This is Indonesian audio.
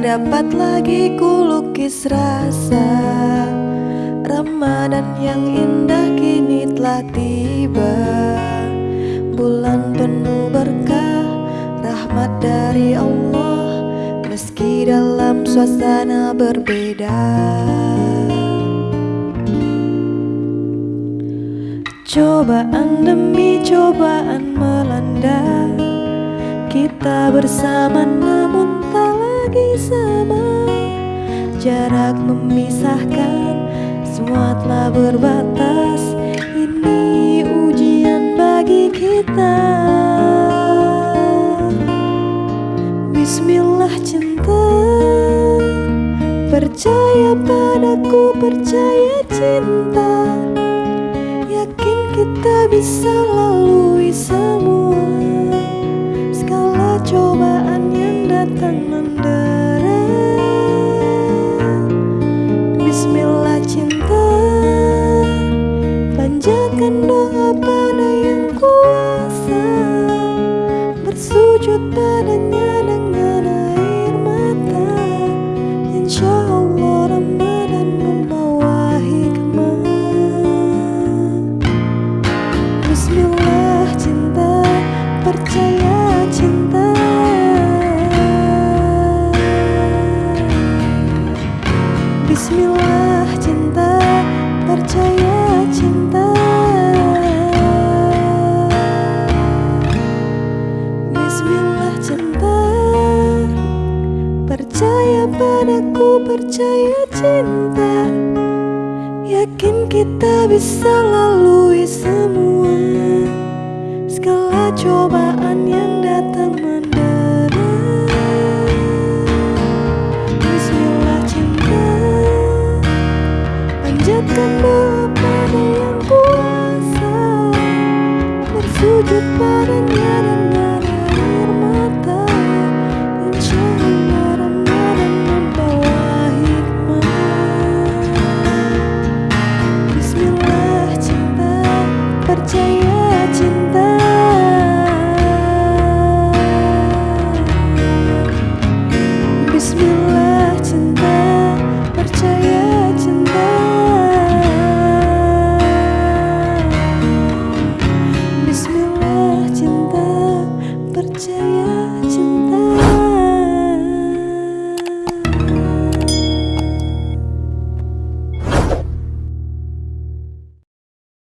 dapat lagi kulukis rasa. Ramadan yang indah kini telah tiba. Bulan penuh berkah rahmat dari Allah. Meski dalam suasana berbeda. Cobaan demi cobaan melanda. Kita bersama namun lagi sama Jarak memisahkan Semua telah berbatas. Ini ujian bagi kita. Bismillah cinta. Percaya padaku, percaya cinta. Yakin kita bisa lalui semua Bersujud padanya dengan air mata. Insya Allah Ramadan membawa hikmah. Bismillah cinta. Percaya cinta. Bismillah cinta. Percaya cinta Percaya padaku Percaya cinta? Yakin kita bisa lalui semua Segala cobaan yang datang mendera Bismillah cinta Panjatkan doa pada yang kuasa. Bersujud padanya dengan